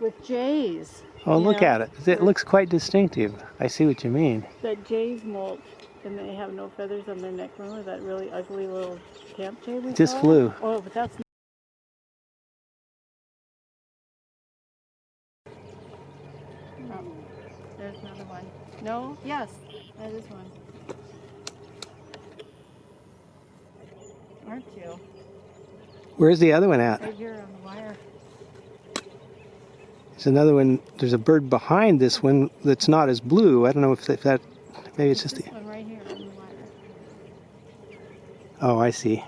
with jays. Oh, look know, at it. It looks quite distinctive. I see what you mean. That jays molt, and they have no feathers on their neck. Remember that really ugly little camp jay we Just saw? flew. Oh, but that's. Oh, there's another one. No? Yes, that is one. Aren't you? Where's the other one at? Right here on the wire. There's another one. There's a bird behind this one that's not as blue. I don't know if that, if that maybe it's just the. one right here on the wire. Oh, I see.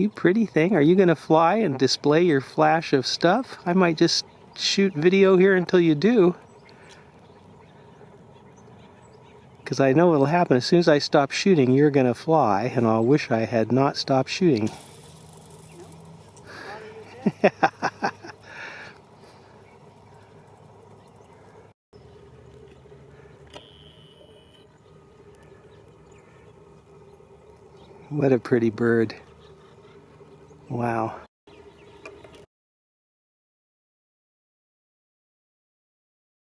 You pretty thing. Are you going to fly and display your flash of stuff? I might just shoot video here until you do. Because I know it'll happen. As soon as I stop shooting, you're going to fly, and I'll wish I had not stopped shooting. What a pretty bird. Wow.